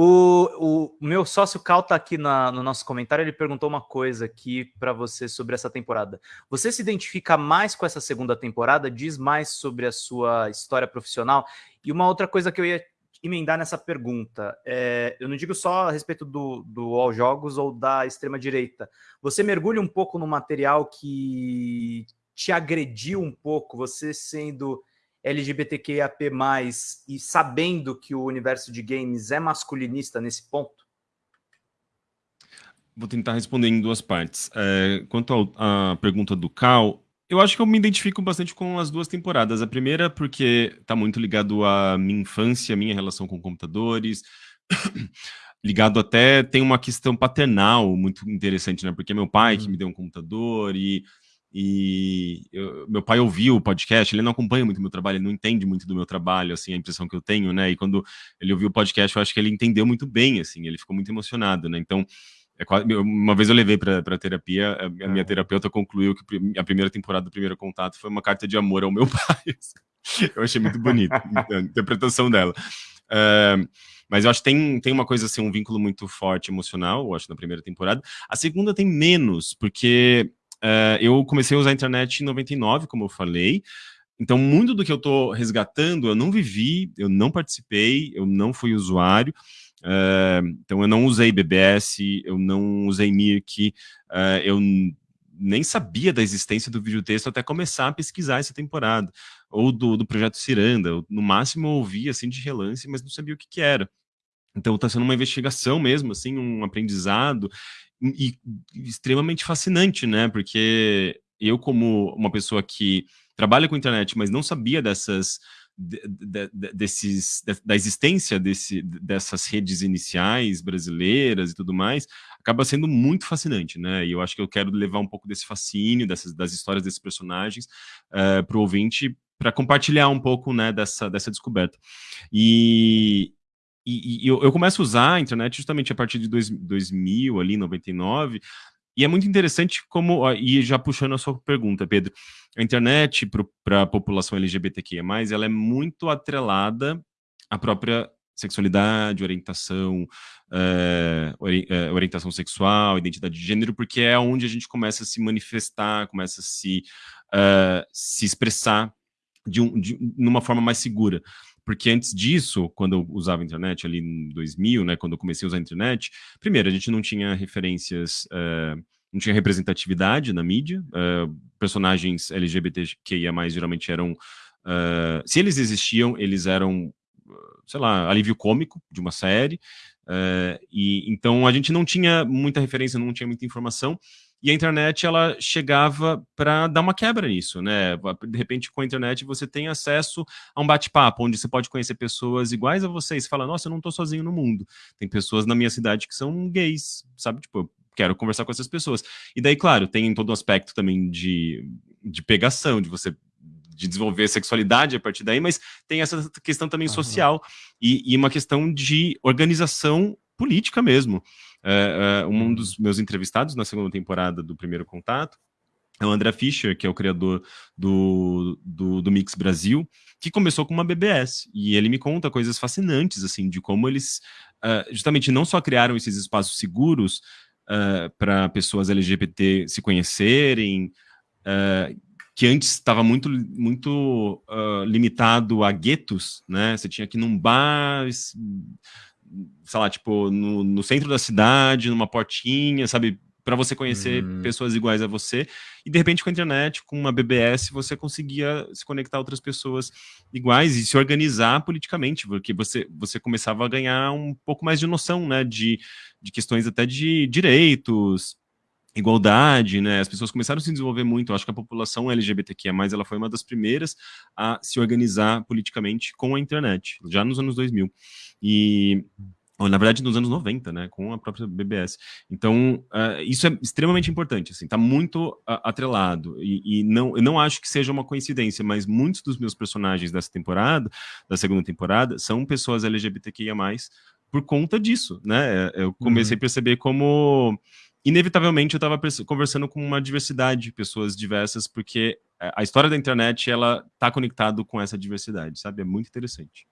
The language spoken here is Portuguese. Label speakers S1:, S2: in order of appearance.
S1: O, o meu sócio Cal tá aqui na, no nosso comentário, ele perguntou uma coisa aqui para você sobre essa temporada. Você se identifica mais com essa segunda temporada? Diz mais sobre a sua história profissional? E uma outra coisa que eu ia emendar nessa pergunta, é, eu não digo só a respeito do, do All Jogos ou da extrema-direita. Você mergulha um pouco no material que te agrediu um pouco, você sendo LGBTQIAP+, e sabendo que o universo de games é masculinista nesse ponto?
S2: Vou tentar responder em duas partes. É, quanto à pergunta do Cal, eu acho que eu me identifico bastante com as duas temporadas. A primeira porque está muito ligado à minha infância, minha relação com computadores, ligado até, tem uma questão paternal muito interessante, né? Porque é meu pai que uhum. me deu um computador e e eu, meu pai ouviu o podcast, ele não acompanha muito meu trabalho, ele não entende muito do meu trabalho, assim, a impressão que eu tenho, né? E quando ele ouviu o podcast, eu acho que ele entendeu muito bem, assim, ele ficou muito emocionado, né? Então, é quase, uma vez eu levei para terapia, a, a minha terapeuta concluiu que a primeira temporada do primeiro contato foi uma carta de amor ao meu pai. eu achei muito bonito a interpretação dela. Uh, mas eu acho que tem, tem uma coisa assim, um vínculo muito forte emocional, eu acho, na primeira temporada. A segunda tem menos, porque Uh, eu comecei a usar a internet em 99, como eu falei. Então, muito do que eu estou resgatando, eu não vivi, eu não participei, eu não fui usuário. Uh, então, eu não usei BBS, eu não usei Mirk, uh, eu nem sabia da existência do videotexto até começar a pesquisar essa temporada. Ou do, do projeto Ciranda. Eu, no máximo, eu ouvia assim de relance, mas não sabia o que, que era. Então está sendo uma investigação mesmo, assim, um aprendizado e, e extremamente fascinante, né? Porque eu, como uma pessoa que trabalha com internet, mas não sabia dessas de, de, de, desses, da existência desse, dessas redes iniciais brasileiras e tudo mais, acaba sendo muito fascinante, né? E eu acho que eu quero levar um pouco desse fascínio, dessas, das histórias desses personagens uh, eh, para o ouvinte, para compartilhar um pouco né, dessa, dessa descoberta. E, e, e eu, eu, começo a usar a internet justamente a partir de dois, 2000, ali, 99, e é muito interessante como, e já puxando a sua pergunta, Pedro, a internet para a população LGBTQIA+, ela é muito atrelada à própria sexualidade, orientação, é, orientação sexual, identidade de gênero, porque é onde a gente começa a se manifestar, começa a se, uh, se expressar de, um, de numa forma mais segura porque antes disso, quando eu usava a internet ali em 2000, né, quando eu comecei a usar a internet, primeiro, a gente não tinha referências, uh, não tinha representatividade na mídia, uh, personagens LGBTQIA+, geralmente eram, uh, se eles existiam, eles eram, sei lá, alívio cômico de uma série, e então a gente não tinha muita referência, não tinha muita informação, e a internet ela chegava para dar uma quebra nisso, né? De repente, com a internet, você tem acesso a um bate-papo, onde você pode conhecer pessoas iguais a você e você fala, nossa, eu não estou sozinho no mundo. Tem pessoas na minha cidade que são gays, sabe? Tipo, eu quero conversar com essas pessoas. E daí, claro, tem todo o um aspecto também de, de pegação, de você de desenvolver sexualidade a partir daí, mas tem essa questão também social e, e uma questão de organização política mesmo. É, é, um dos meus entrevistados na segunda temporada do Primeiro Contato é o André Fischer, que é o criador do, do, do, Mix Brasil, que começou com uma BBS. E ele me conta coisas fascinantes, assim, de como eles uh, justamente não só criaram esses espaços seguros uh, para pessoas LGBT se conhecerem, uh, que antes estava muito, muito limitado a guetos, né? Você tinha que ir num bar sei lá, tipo, no, no centro da cidade, numa portinha, sabe? para você conhecer uhum. pessoas iguais a você, e de repente com a internet, com uma BBS, você conseguia se conectar a outras pessoas iguais e se organizar politicamente, porque você, você começava a ganhar um pouco mais de noção, né, de, de questões até de direitos, igualdade, né, as pessoas começaram a se desenvolver muito, eu acho que a população LGBTQIA+, ela foi uma das primeiras a se organizar politicamente com a internet, já nos anos 2000, e na verdade nos anos 90, né, com a própria BBS. Então, uh, isso é extremamente importante, assim, tá muito uh, atrelado, e, e, não, eu não acho que seja uma coincidência, mas muitos dos meus personagens dessa temporada, da segunda temporada, são pessoas LGBTQIA+, por conta disso, né, eu comecei uhum. a perceber como, inevitavelmente, eu estava conversando com uma diversidade de pessoas diversas, porque a história da internet, ela tá conectado com essa diversidade, sabe, é muito interessante.